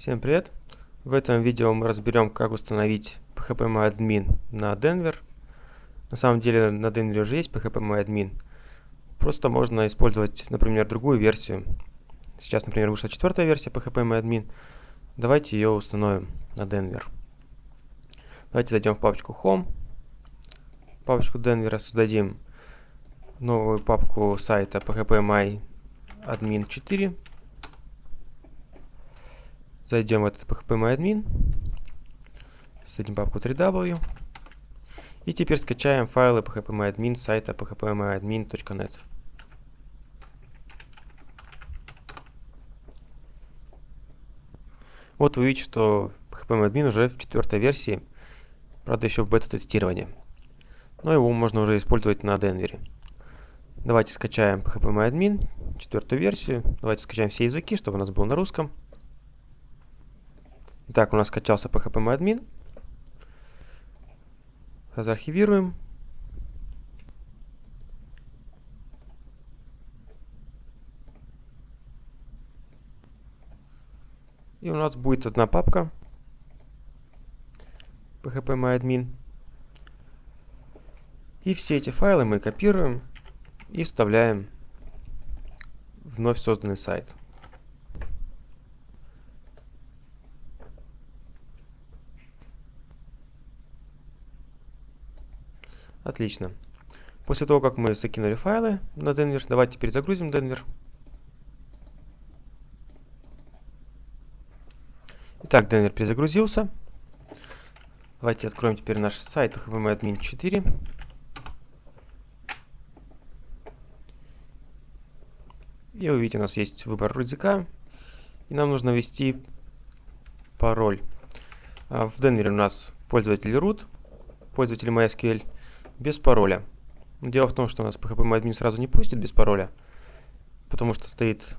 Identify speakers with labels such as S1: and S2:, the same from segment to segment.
S1: Всем привет! В этом видео мы разберем, как установить PHP на Denver. На самом деле на Denver уже есть PHP Просто можно использовать, например, другую версию. Сейчас, например, вышла четвертая версия PHP Давайте ее установим на Denver. Давайте зайдем в папочку Home, папочку Denver, создадим новую папку сайта phpMyAdmin 4 Зайдем в этот phpMyAdmin, создадим папку 3w. И теперь скачаем файлы phpMyAdmin сайта phpMyAdmin.net. Вот вы видите, что phpMyAdmin уже в четвертой версии, правда еще в бета-тестировании. Но его можно уже использовать на Денвере. Давайте скачаем phpMyAdmin, четвертую версию. Давайте скачаем все языки, чтобы у нас был на русском. Итак, у нас скачался PHP Заархивируем. И у нас будет одна папка php И все эти файлы мы копируем и вставляем в вновь созданный сайт. Отлично. После того, как мы закинули файлы на Denver, давайте теперь загрузим Denver. Итак, Denver перезагрузился. Давайте откроем теперь наш сайт HPMadmin 4. И вы видите, у нас есть выбор языка. И нам нужно ввести пароль. А в Denver у нас пользователь root, пользователь MySQL без пароля. Дело в том, что у нас PHP сразу не пустит без пароля, потому что стоит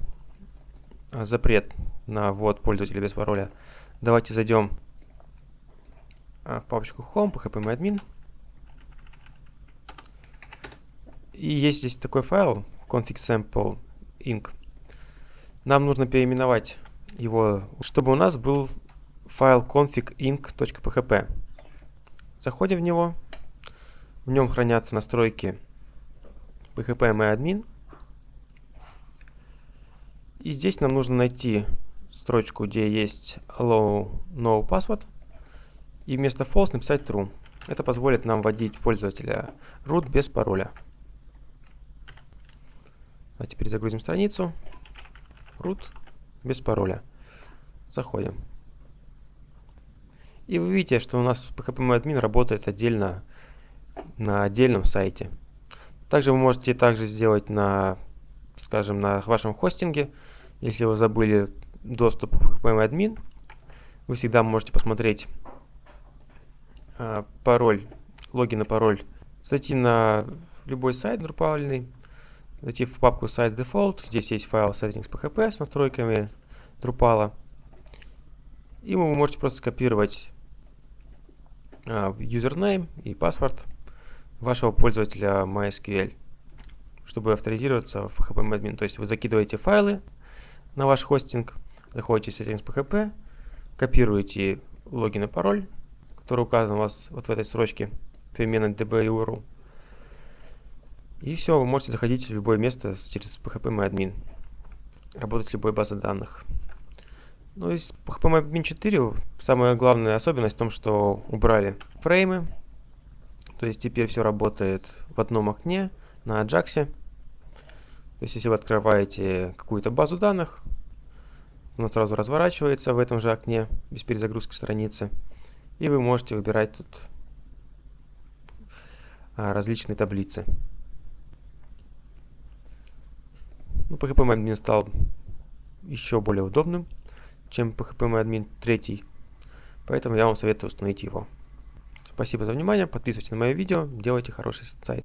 S1: а, запрет на ввод пользователя без пароля. Давайте зайдем а, в папочку Home, PHP И есть здесь такой файл, config sample inc. Нам нужно переименовать его, чтобы у нас был файл config inc.php. Заходим в него. В нем хранятся настройки php И здесь нам нужно найти строчку, где есть allow no password. И вместо false написать true. Это позволит нам вводить пользователя root без пароля. Теперь загрузим страницу. Root без пароля. Заходим. И вы видите, что у нас PHP работает отдельно на отдельном сайте. Также вы можете также сделать на, скажем, на вашем хостинге. Если вы забыли доступ к PMAdmin, вы всегда можете посмотреть э, пароль, логин и пароль, зайти на любой сайт Drupal, зайти в папку Site Default, здесь есть файл settings.php с настройками Drupal, и вы можете просто скопировать username и паспорт вашего пользователя MySQL, чтобы авторизироваться в PHP То есть вы закидываете файлы на ваш хостинг, заходите в settings PHP, копируете логин и пароль, который указан у вас вот в этой строчке переменной db URL. И все, вы можете заходить в любое место через PHP работать с любой базой данных. Ну, из PHP 4 самая главная особенность в том, что убрали фреймы, то есть теперь все работает в одном окне на Ajax. То есть если вы открываете какую-то базу данных, она сразу разворачивается в этом же окне без перезагрузки страницы. И вы можете выбирать тут а, различные таблицы. Ну, PHP стал еще более удобным, чем PHP 3. Поэтому я вам советую установить его. Спасибо за внимание, подписывайтесь на мое видео, делайте хороший сайт.